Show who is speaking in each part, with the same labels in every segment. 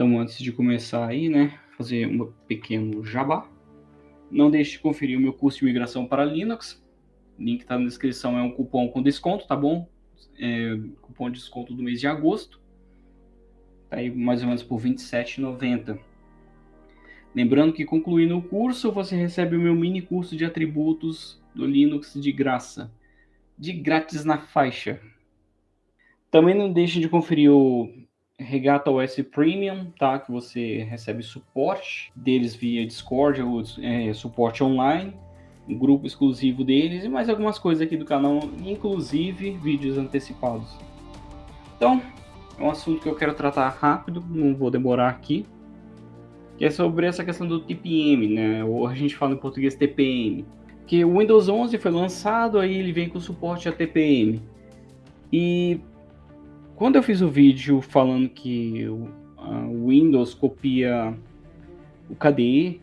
Speaker 1: Então, antes de começar aí, né, fazer um pequeno jabá. Não deixe de conferir o meu curso de migração para Linux. Link está na descrição, é um cupom com desconto, tá bom? É, cupom de desconto do mês de agosto. Tá aí mais ou menos por R$ 27,90. Lembrando que concluindo o curso, você recebe o meu mini curso de atributos do Linux de graça. De grátis na faixa. Também não deixe de conferir o Regata OS Premium, tá? Que você recebe suporte deles via Discord, ou é, suporte online, um grupo exclusivo deles e mais algumas coisas aqui do canal, inclusive vídeos antecipados. Então, é um assunto que eu quero tratar rápido, não vou demorar aqui, que é sobre essa questão do TPM, né? Ou a gente fala em português TPM. Que o Windows 11 foi lançado, aí ele vem com suporte a TPM. E quando eu fiz o vídeo falando que o Windows copia o KDE,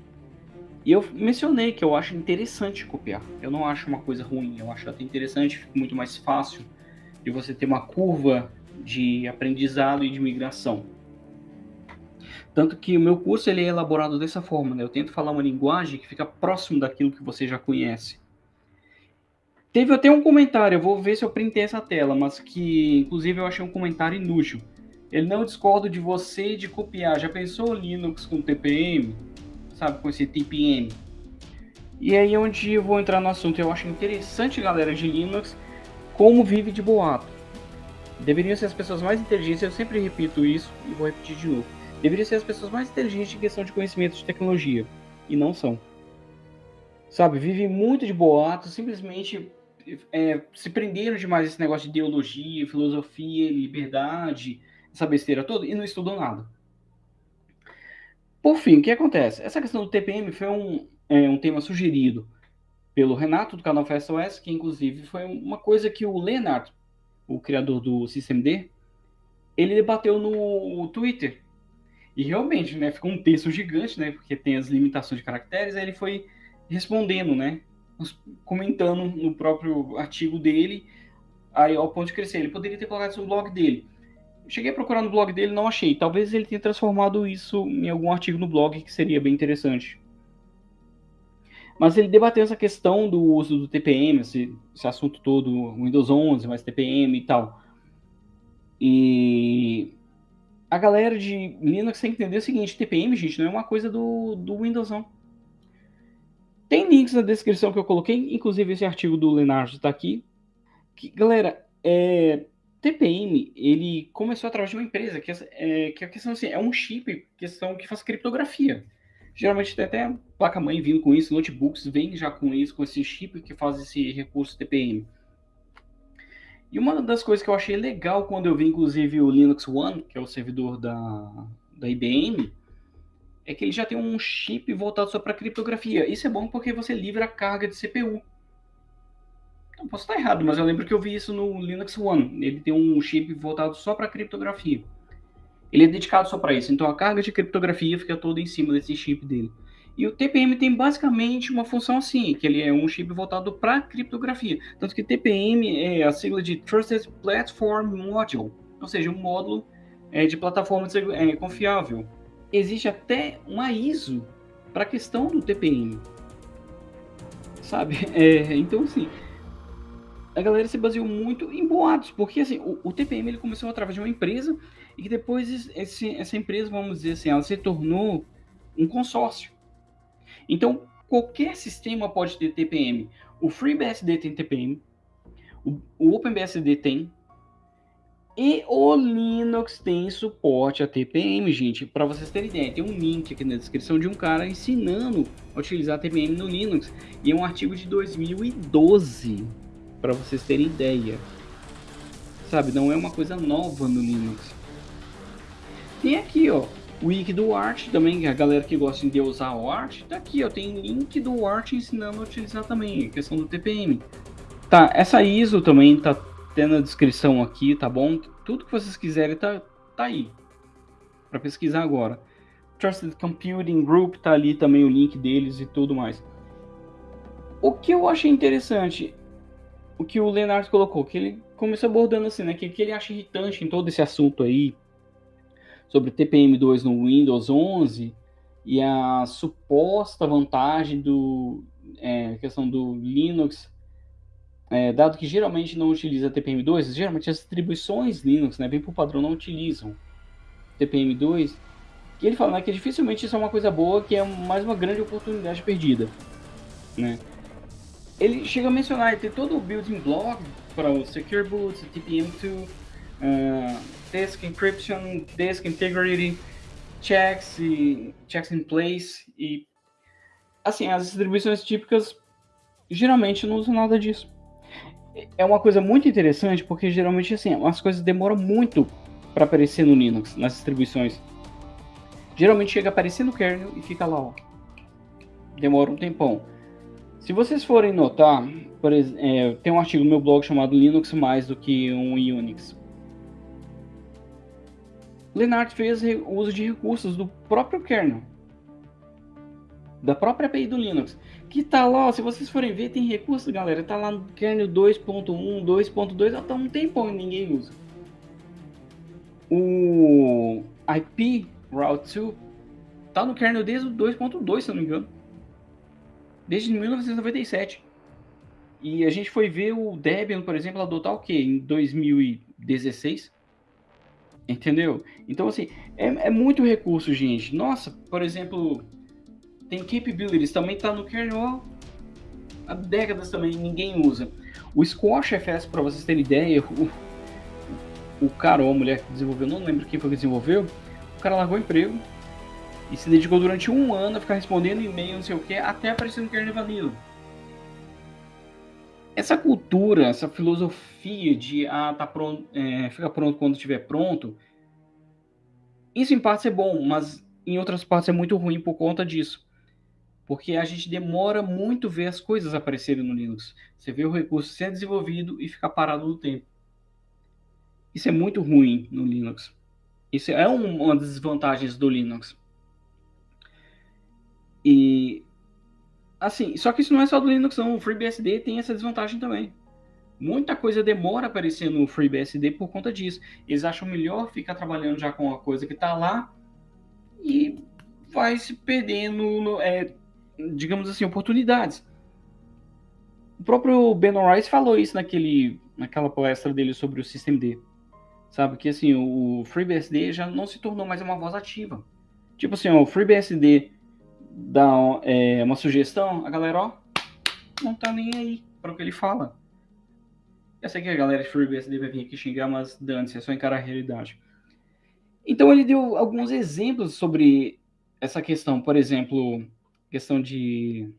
Speaker 1: e eu mencionei que eu acho interessante copiar. Eu não acho uma coisa ruim, eu acho até interessante, fica muito mais fácil de você ter uma curva de aprendizado e de migração. Tanto que o meu curso ele é elaborado dessa forma, né? Eu tento falar uma linguagem que fica próximo daquilo que você já conhece. Teve até um comentário, eu vou ver se eu printei essa tela, mas que inclusive eu achei um comentário inútil. Ele não discorda de você de copiar. Já pensou Linux com TPM? Sabe, com esse TPM? E aí é onde eu vou entrar no assunto. Eu acho interessante, galera de Linux, como vive de boato. Deveriam ser as pessoas mais inteligentes, eu sempre repito isso e vou repetir de novo. Deveriam ser as pessoas mais inteligentes em questão de conhecimento de tecnologia. E não são. Sabe, vive muito de boato, simplesmente é, se prenderam demais esse negócio de ideologia, filosofia, liberdade, essa besteira toda, e não estudam nada. Por fim, o que acontece? Essa questão do TPM foi um, é, um tema sugerido pelo Renato, do canal FastOS, que inclusive foi uma coisa que o Leonard, o criador do SystemD, ele debateu no Twitter. E realmente, né, ficou um texto gigante, né, porque tem as limitações de caracteres, aí ele foi respondendo, né, comentando no próprio artigo dele, aí ao ponto de crescer. Ele poderia ter colocado isso no blog dele. Cheguei a procurar no blog dele, não achei. Talvez ele tenha transformado isso em algum artigo no blog, que seria bem interessante. Mas ele debateu essa questão do uso do TPM, esse, esse assunto todo, Windows 11, mais TPM e tal. E a galera de Linux tem que entender o seguinte, TPM, gente, não é uma coisa do, do Windows não. Tem links na descrição que eu coloquei, inclusive esse artigo do Leonardo está aqui. Que, galera, é, TPM, ele começou através de uma empresa, que, é, que a questão assim, é um chip questão que faz criptografia. Geralmente tem até placa-mãe vindo com isso, notebooks vêm já com isso, com esse chip que faz esse recurso TPM. E uma das coisas que eu achei legal quando eu vi, inclusive, o Linux One, que é o servidor da, da IBM, é que ele já tem um chip voltado só para criptografia. Isso é bom porque você livra a carga de CPU. Não posso estar errado, mas eu lembro que eu vi isso no Linux One. Ele tem um chip voltado só para criptografia. Ele é dedicado só para isso. Então a carga de criptografia fica toda em cima desse chip dele. E o TPM tem basicamente uma função assim, que ele é um chip voltado para criptografia. Tanto que TPM é a sigla de Trusted Platform Module, ou seja, um módulo é, de plataforma é, confiável existe até uma ISO para a questão do TPM. Sabe? É, então, assim, a galera se baseou muito em boatos, porque assim, o, o, TPM ele começou através de uma empresa e que depois esse, essa empresa, vamos dizer assim, ela se tornou um consórcio. Então, qualquer sistema pode ter TPM. O FreeBSD tem TPM, o, o OpenBSD tem, e o Linux tem suporte a TPM, gente. Para vocês terem ideia, tem um link aqui na descrição de um cara ensinando a utilizar TPM no Linux. E é um artigo de 2012, para vocês terem ideia. Sabe, não é uma coisa nova no Linux. Tem aqui, ó, o wiki do Art também, a galera que gosta de usar o Art, tá aqui, ó, tem link do Art ensinando a utilizar também, a questão do TPM. Tá, essa ISO também tá ter na descrição aqui, tá bom? Tudo que vocês quiserem tá, tá aí. Para pesquisar agora. Trusted Computing Group tá ali também o link deles e tudo mais. O que eu achei interessante, o que o Leonardo colocou, que ele começou abordando assim, né? Que, que ele acha irritante em todo esse assunto aí sobre TPM2 no Windows 11 e a suposta vantagem do é, questão do Linux, é, dado que geralmente não utiliza TPM2, geralmente as distribuições Linux, né, bem por padrão, não utilizam TPM2, que ele fala né, que dificilmente isso é uma coisa boa, que é mais uma grande oportunidade perdida, né. Ele chega a mencionar, tem todo o building block para o Secure Boot, TPM2, uh, Disk Encryption, Disk Integrity, checks e checks in place e assim as distribuições típicas geralmente não usam nada disso. É uma coisa muito interessante porque geralmente assim as coisas demoram muito para aparecer no Linux nas distribuições. Geralmente chega a aparecer no kernel e fica lá, ó. Demora um tempão. Se vocês forem notar, por é, tem um artigo no meu blog chamado Linux mais do que um Unix. Lennart fez uso de recursos do próprio kernel, da própria API do Linux, que tá lá, se vocês forem ver, tem recursos, galera, tá lá no kernel 2.1, 2.2, até um tempão e ninguém usa. O IP Route 2 tá no kernel desde o 2.2, se não me engano. Desde 1997. E a gente foi ver o Debian, por exemplo, adotar o que? Em 2016. Entendeu? Então, assim, é, é, muito recurso, gente. Nossa, por exemplo, tem capabilities, também tá no kernel há décadas também, ninguém usa. O Squash FS, para vocês terem ideia, o, o cara ou a mulher que desenvolveu, não lembro quem foi que desenvolveu, o cara largou o emprego e se dedicou durante um ano a ficar respondendo e-mail, não sei o que, até aparecer no kernel vanilla. Essa cultura, essa filosofia de ah, tá pronto, é, fica pronto quando estiver pronto, isso em partes é bom, mas em outras partes é muito ruim por conta disso. Porque a gente demora muito ver as coisas aparecerem no Linux. Você vê o recurso sendo desenvolvido e ficar parado no tempo. Isso é muito ruim no Linux. Isso é uma das desvantagens do Linux. E Assim, só que isso não é só do Linux, não. O FreeBSD tem essa desvantagem também. Muita coisa demora aparecer no FreeBSD por conta disso. Eles acham melhor ficar trabalhando já com a coisa que está lá e vai se perdendo, é, digamos assim, oportunidades. O próprio Ben Rice falou isso naquele, naquela palestra dele sobre o SystemD. Sabe que assim, o FreeBSD já não se tornou mais uma voz ativa. Tipo assim, o FreeBSD dá é, uma sugestão, a galera, ó, não tá nem aí para o que ele fala. Eu sei que a galera de FreeBSD vai vir aqui xingar, mas dane-se, é só encarar a realidade. Então ele deu alguns exemplos sobre essa questão, por exemplo, questão de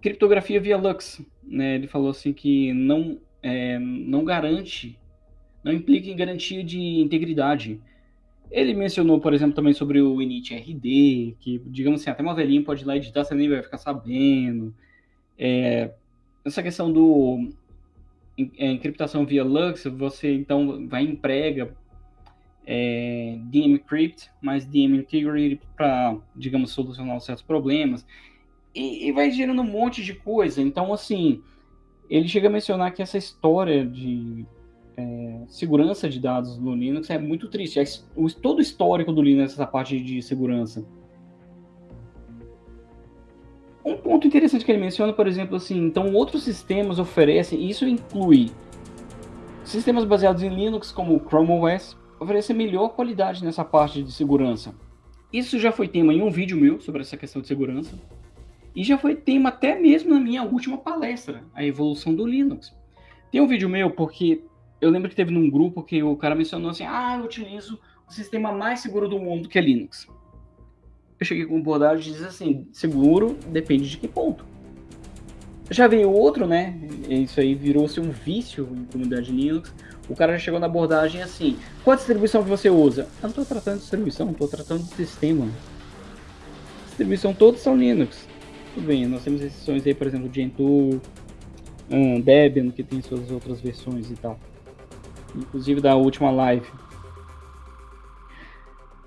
Speaker 1: criptografia via Lux, né? Ele falou assim que não é, não garante, não implica em garantia de integridade. Ele mencionou, por exemplo, também sobre o init RD, que, digamos assim, até uma velhinha pode ir lá editar, você nem vai ficar sabendo. É, essa questão do é, encriptação via Lux, você então vai emprega é, DM Crypt mais DM Integrity para, digamos, solucionar certos problemas. E, e vai gerando um monte de coisa. Então, assim, ele chega a mencionar que essa história de é, segurança de dados no Linux é muito triste. É, o, todo o histórico do Linux, essa parte de segurança. Um ponto interessante que ele menciona, por exemplo, assim, então outros sistemas oferecem, isso inclui sistemas baseados em Linux, como o Chrome OS, oferecem melhor qualidade nessa parte de segurança. Isso já foi tema em um vídeo meu sobre essa questão de segurança. E já foi tema até mesmo na minha última palestra, a evolução do Linux. Tem um vídeo meu porque eu lembro que teve num grupo que o cara mencionou assim: ah, eu utilizo o sistema mais seguro do mundo, que é Linux. Eu cheguei com abordagem e disse assim: seguro depende de que ponto. Já veio outro, né? Isso aí virou-se um vício em comunidade Linux. O cara já chegou na abordagem assim: qual distribuição que você usa? Eu não estou tratando de distribuição, estou tratando de sistema. Distribuição todas são Linux. Tudo bem, nós temos exceções aí, por exemplo, Gentoo, um, Debian, que tem suas outras versões e tal inclusive da última live.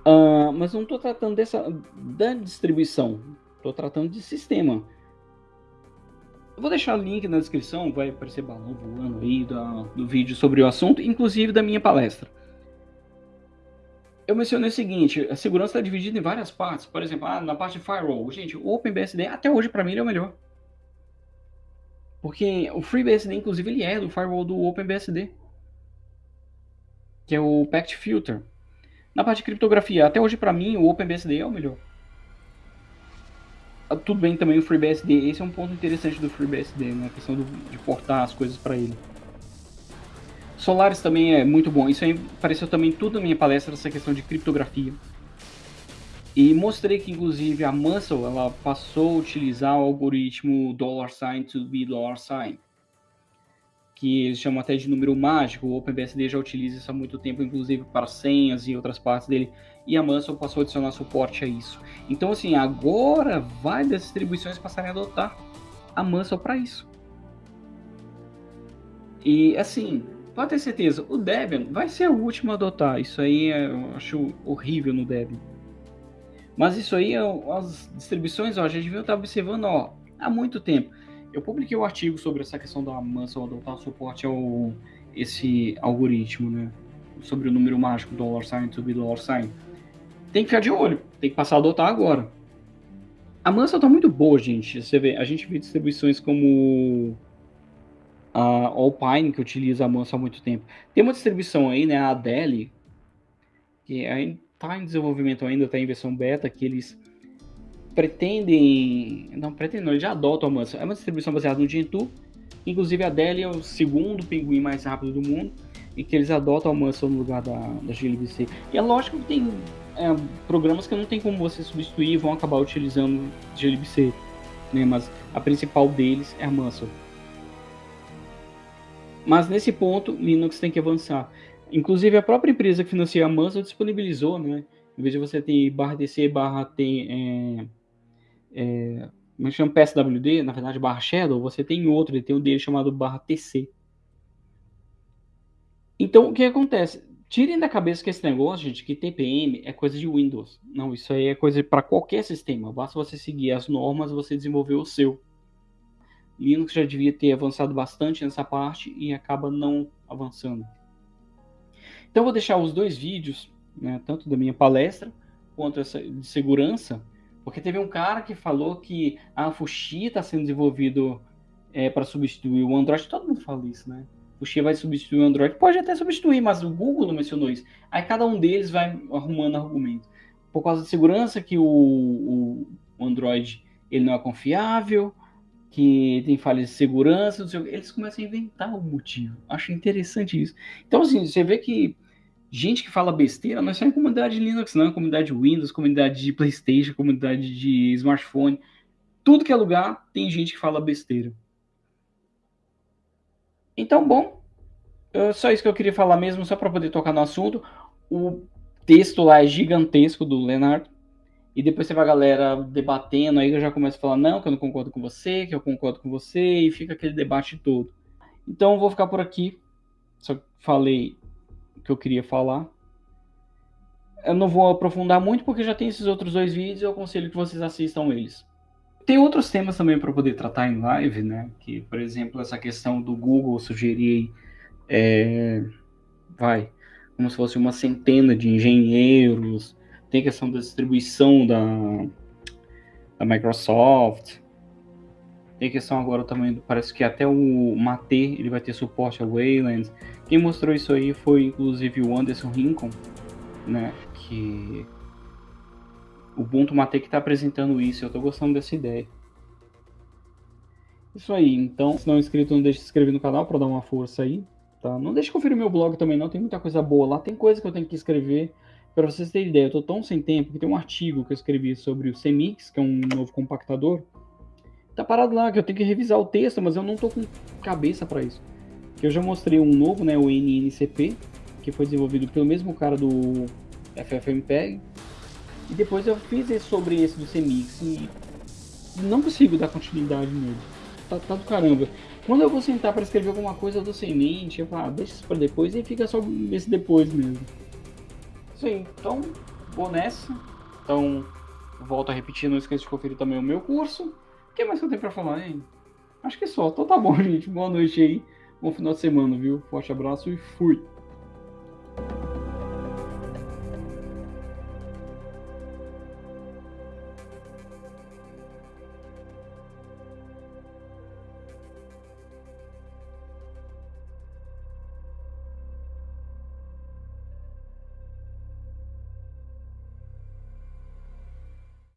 Speaker 1: Uh, mas não estou tratando dessa da distribuição, estou tratando de sistema. Eu vou deixar o link na descrição, vai aparecer balão voando aí do, do vídeo sobre o assunto, inclusive da minha palestra. eu mencionei o seguinte, a segurança está dividida em várias partes. Por exemplo, ah, na parte de firewall, gente, o OpenBSD até hoje para mim ele é o melhor. Porque o FreeBSD, inclusive, ele é do firewall do OpenBSD. Que é o Packet Filter. Na parte de criptografia, até hoje para mim o OpenBSD é o melhor. Ah, tudo bem também o FreeBSD, esse é um ponto interessante do FreeBSD, né? A questão do, de portar as coisas para ele. Solaris também é muito bom, isso aí apareceu também tudo na minha palestra, essa questão de criptografia. E mostrei que inclusive a Muscle ela passou a utilizar o algoritmo dollar sign to be dollar sign, que eles chamam até de número mágico. O OpenBSD já utiliza isso há muito tempo, inclusive para senhas e outras partes dele. E a Muscle passou a adicionar suporte a isso. Então, assim, agora vai das distribuições passarem a adotar a Muscle para isso. E, assim, pode ter certeza, o Debian vai ser o último a adotar. Isso aí eu acho horrível no Debian. Mas isso aí, as distribuições, ó, já deviam estar observando ó, há muito tempo. Eu publiquei um artigo sobre essa questão da Mansell adotar suporte ao esse algoritmo, né? Sobre o número mágico dollar sign to be dollar sign. Tem que ficar de olho, tem que passar a adotar agora. A Mansell tá muito boa, gente. Você vê, a gente vê distribuições como a Alpine, que utiliza a Mansell há muito tempo. Tem uma distribuição aí, né, a Adele, que é está em desenvolvimento ainda, está em versão beta, que eles pretendem. Não, pretendem, não, eles já adotam a Mansa. É uma distribuição baseada no Gentoo. Inclusive a Dell é o segundo pinguim mais rápido do mundo. E que eles adotam a Mansa no lugar da, da glibc. E é lógico que tem é, programas que não tem como você substituir e vão acabar utilizando glibc. Né? Mas a principal deles é a Mansa. Mas nesse ponto, Linux tem que avançar. Inclusive, a própria empresa que financia a Mansa disponibilizou, né? Em vez de você ter barra DC, barra T, é, é, como chama PSWD, na verdade barra Shadow, você tem outro, ele tem um dele chamado barra TC. Então, o que acontece? Tirem da cabeça que esse negócio, gente, que TPM é coisa de Windows. Não, isso aí é coisa para qualquer sistema. Basta você seguir as normas, você desenvolver o seu. Linux já devia ter avançado bastante nessa parte e acaba não avançando. Então vou deixar os dois vídeos, né, tanto da minha palestra quanto essa de segurança, porque teve um cara que falou que a Fuxi está sendo desenvolvido é, para substituir o Android. Todo mundo fala isso, né? Fuxi vai substituir o Android. Pode até substituir, mas o Google não mencionou isso. Aí cada um deles vai arrumando argumento. Por causa da segurança que o, o Android ele não é confiável, que tem falhas de segurança, eles começam a inventar o motivo. Acho interessante isso. Então, assim, você vê que gente que fala besteira não é só em comunidade Linux, não, é comunidade Windows, comunidade de PlayStation, comunidade de smartphone. Tudo que é lugar tem gente que fala besteira. Então, bom, só isso que eu queria falar mesmo, só para poder tocar no assunto. O texto lá é gigantesco do Leonardo. E depois você vai a galera debatendo, aí eu já começo a falar, não, que eu não concordo com você, que eu concordo com você, e fica aquele debate todo. Então eu vou ficar por aqui. Só falei que eu queria falar. Eu não vou aprofundar muito porque já tem esses outros dois vídeos eu aconselho que vocês assistam eles. Tem outros temas também para poder tratar em live, né? Que, por exemplo, essa questão do Google sugerir, é, vai, como se fosse uma centena de engenheiros. Tem questão da distribuição da, da Microsoft. Tem questão agora também, parece que até o Mate ele vai ter suporte a Wayland. Quem mostrou isso aí foi inclusive o Anderson Rincon, né? Que o Ubuntu Mate que está apresentando isso. Eu estou gostando dessa ideia. Isso aí, então, se não é inscrito, não deixe de se inscrever no canal para dar uma força aí, tá? Não deixe de conferir meu blog também não, tem muita coisa boa lá, tem coisa que eu tenho que escrever. Para vocês terem ideia, eu tô tão sem tempo que tem um artigo que eu escrevi sobre o Semix, que é um novo compactador. Tá parado lá, que eu tenho que revisar o texto, mas eu não tô com cabeça para isso que eu já mostrei um novo, né, o NNCP, que foi desenvolvido pelo mesmo cara do FFmpeg. E depois eu fiz esse sobre esse do CMix e não consigo dar continuidade nele. Tá, tá do caramba. Quando eu vou sentar para escrever alguma coisa, eu tô sem mente, eu falo, ah, deixa isso para depois e fica só esse depois mesmo. Aí, então, vou nessa. Então, volto a repetir, não esqueça de conferir também o meu curso. O que mais que eu tenho para falar, hein? Acho que é só. Então tá bom, gente. Boa noite aí. Bom final de semana, viu? Forte abraço e fui!